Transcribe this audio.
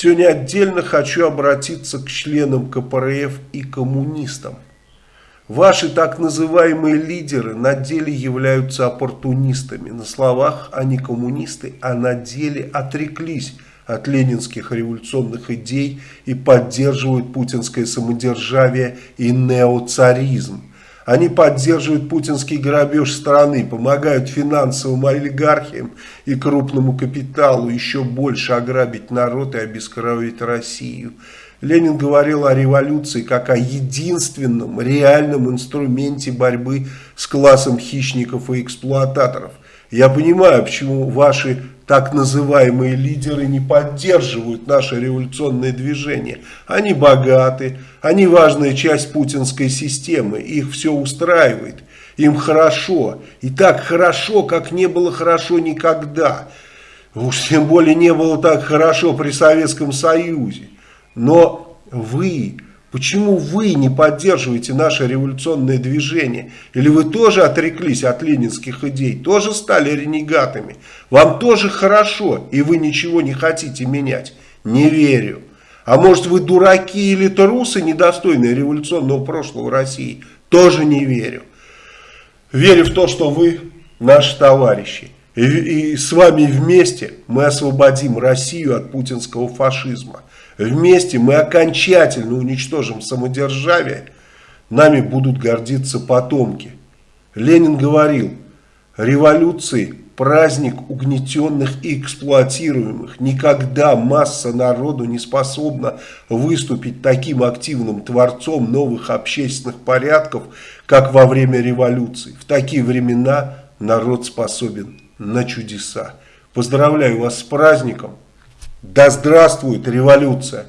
Сегодня отдельно хочу обратиться к членам КПРФ и коммунистам. Ваши так называемые лидеры на деле являются оппортунистами. На словах они коммунисты, а на деле отреклись от ленинских революционных идей и поддерживают путинское самодержавие и неоцаризм. Они поддерживают путинский грабеж страны, помогают финансовым олигархиям и крупному капиталу еще больше ограбить народ и обескровить Россию. Ленин говорил о революции как о единственном реальном инструменте борьбы с классом хищников и эксплуататоров. Я понимаю, почему ваши так называемые лидеры не поддерживают наше революционное движение. Они богаты, они важная часть путинской системы, их все устраивает, им хорошо. И так хорошо, как не было хорошо никогда. Уж тем более не было так хорошо при Советском Союзе. Но вы Почему вы не поддерживаете наше революционное движение? Или вы тоже отреклись от ленинских идей, тоже стали ренегатами? Вам тоже хорошо, и вы ничего не хотите менять? Не верю. А может вы дураки или трусы, недостойные революционного прошлого России? Тоже не верю. Верю в то, что вы наши товарищи. И, и с вами вместе мы освободим Россию от путинского фашизма. Вместе мы окончательно уничтожим самодержавие, нами будут гордиться потомки. Ленин говорил, революции – праздник угнетенных и эксплуатируемых. Никогда масса народу не способна выступить таким активным творцом новых общественных порядков, как во время революции. В такие времена народ способен на чудеса. Поздравляю вас с праздником! Да здравствует революция!